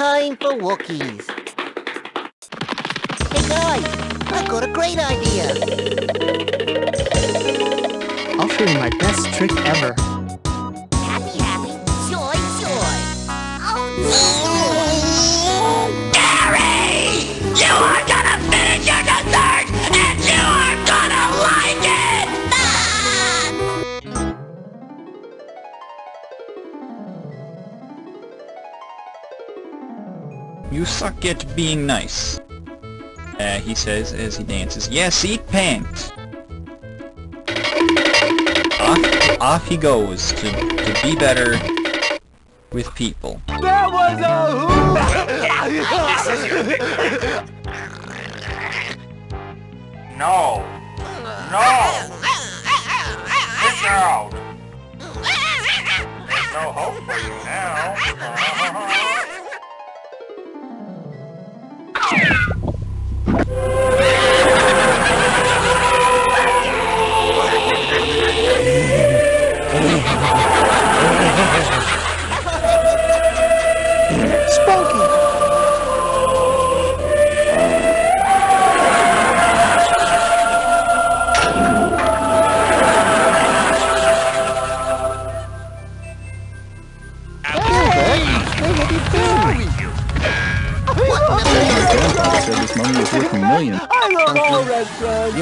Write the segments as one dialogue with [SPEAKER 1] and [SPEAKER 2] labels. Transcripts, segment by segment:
[SPEAKER 1] time for Wookiees. Hey guys, I've got a great idea.
[SPEAKER 2] I'll show you my best trick ever.
[SPEAKER 3] You
[SPEAKER 4] suck at being nice. Uh, he says as he dances. Yes, eat pants! Off, off he goes to, to be better with people.
[SPEAKER 5] That was a
[SPEAKER 6] No! No! Get out! There's no hope for you now.
[SPEAKER 7] This money.
[SPEAKER 5] I love all restaurants.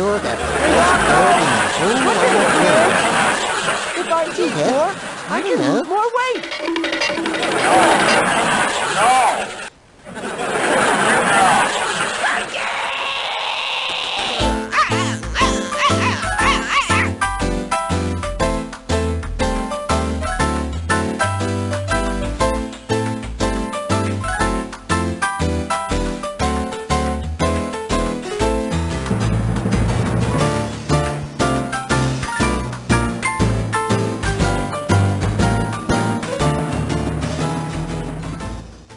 [SPEAKER 1] in the whole.
[SPEAKER 5] If I eat more, I can lose more weight.